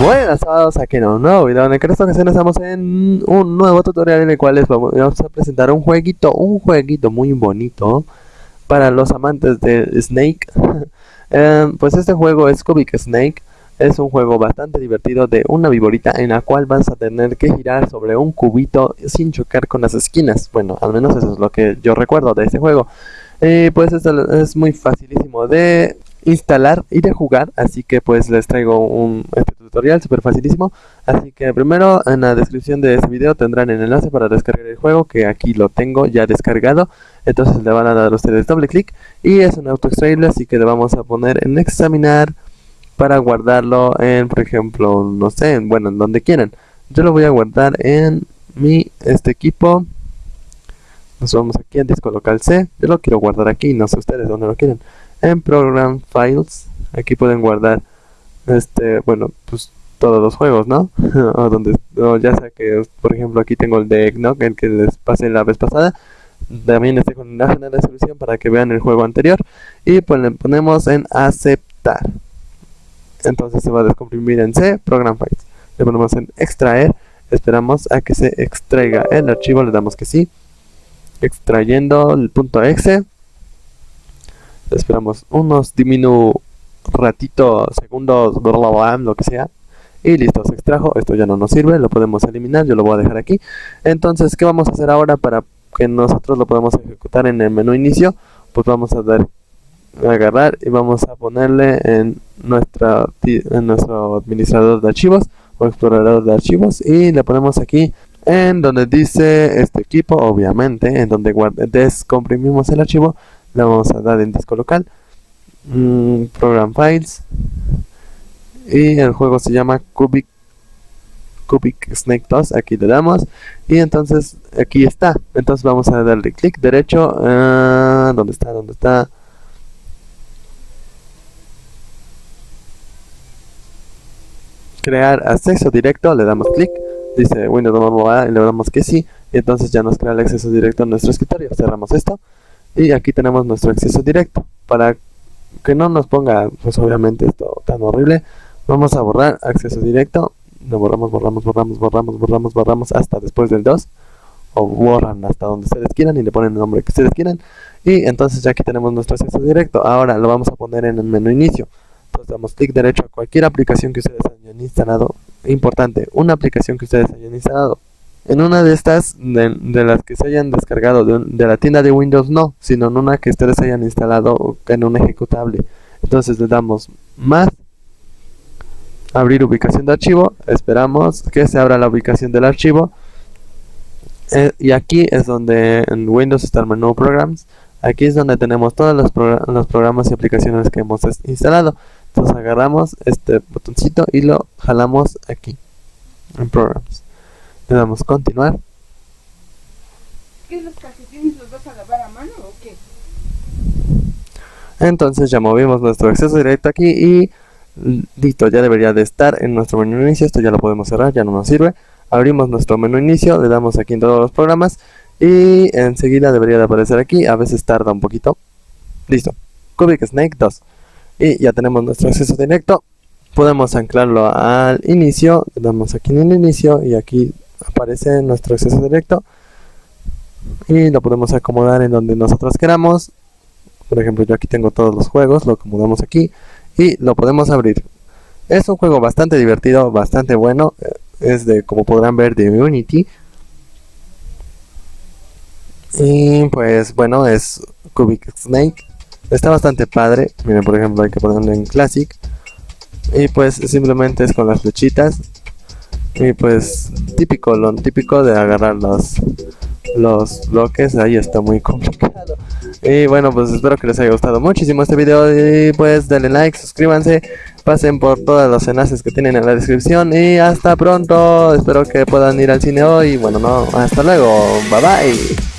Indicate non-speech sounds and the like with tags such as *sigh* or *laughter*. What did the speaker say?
Buenas todos, aquí un nuevo video en esta ocasión estamos en un nuevo tutorial en el cual les vamos a presentar un jueguito, un jueguito muy bonito para los amantes de Snake. *laughs* Eh, pues este juego es Cubic Snake, es un juego bastante divertido de una viborita en la cual vas a tener que girar sobre un cubito sin chocar con las esquinas. Bueno, al menos eso es lo que yo recuerdo de este juego. Eh, pues es muy facilísimo de instalar y de jugar así que pues les traigo un este tutorial súper facilísimo así que primero en la descripción de este video tendrán el enlace para descargar el juego que aquí lo tengo ya descargado. Entonces le van a dar ustedes doble clic y es un auto extraíble así que le vamos a poner en examinar para guardarlo en por ejemplo no sé bueno en donde quieran. Yo lo voy a guardar en mi este equipo nos vamos aquí en disco local C yo lo quiero guardar aquí no sé ustedes dónde lo quieren en Program Files. Aquí pueden guardar, este, bueno, pues todos los juegos, ¿no? *laughs* o donde, ya sea que, por ejemplo, aquí tengo el de Eggnog, el que les pasé la vez pasada. También este con la en la descripción para que vean el juego anterior. Y pues le ponemos en aceptar. Entonces se va a descomprimir en C, Program Files. Le ponemos en extraer. Esperamos a que se extraiga el archivo, le damos que sí. Extrayendo el punto exe esperamos unos diminu ratito, segundos, lo que sea. Y listo, se extrajo, esto ya no nos sirve, lo podemos eliminar, yo lo voy a dejar aquí. Entonces, ¿qué vamos a hacer ahora para que nosotros lo podamos ejecutar en el menú inicio? Pues vamos a dar agarrar y vamos a ponerle en nuestra en nuestro administrador de archivos o explorador de archivos y le ponemos aquí en donde dice este equipo obviamente en donde descomprimimos el archivo le vamos a dar en disco local mm, program files y el juego se llama cubic cubic snake 2 aquí le damos y entonces aquí está entonces vamos a darle clic derecho uh, ¿dónde está? ¿dónde está? crear acceso directo le damos clic dice Windows Mobile y le damos que sí. Y entonces ya nos crea el acceso directo a nuestro escritorio. Cerramos esto. Y aquí tenemos nuestro acceso directo. Para que no nos ponga pues obviamente esto tan horrible vamos a borrar acceso directo. Lo borramos borramos borramos borramos borramos borramos hasta después del 2 o borran hasta donde ustedes quieran y le ponen el nombre que ustedes quieran. Y entonces ya aquí tenemos nuestro acceso directo. Ahora lo vamos a poner en el menú inicio. Entonces damos clic derecho a cualquier aplicación que ustedes hayan instalado importante una aplicación que ustedes hayan instalado en una de estas, de, las que se hayan descargado de, la tienda de Windows, no, sino en una que ustedes hayan instalado en un ejecutable. Entonces le damos más, abrir ubicación de archivo, esperamos que se abra la ubicación del archivo. Eh, y aquí es donde en Windows está el menú Programs. Aquí es donde tenemos todos los, los programas y aplicaciones que hemos instalado. Entonces agarramos este botoncito y lo jalamos aquí en Programs. Le damos continuar. ¿Qué los calcetines los vas a lavar a mano o qué? Entonces ya movimos nuestro acceso directo aquí y listo, ya debería de estar en nuestro menú inicio. Esto ya lo podemos cerrar, ya no nos sirve. Abrimos nuestro menú inicio, le damos aquí en todos los programas y enseguida debería de aparecer aquí. A veces tarda un poquito. Listo. Cubic Snake 2. Y ya tenemos nuestro acceso directo. Podemos anclarlo al inicio. Le damos aquí en el inicio y aquí aparece nuestro acceso directo. Y lo podemos acomodar en donde nosotros queramos. Por ejemplo yo aquí tengo todos los juegos lo acomodamos aquí y lo podemos abrir. Es un juego bastante divertido bastante bueno. Eh, es de como podrán ver de Unity. Y pues bueno es Cubic Snake está bastante padre miren por ejemplo hay que ponerlo en Classic y pues simplemente es con las flechitas y pues típico, lo típico de agarrar los, los bloques, ahí está muy *laughs* complicado. Y bueno, pues espero que les haya gustado muchísimo este video y pues denle like, suscríbanse, pasen por todos los enlaces que tienen en la descripción y hasta pronto. Espero que puedan ir al cine hoy. Bueno, no, hasta luego. Bye bye.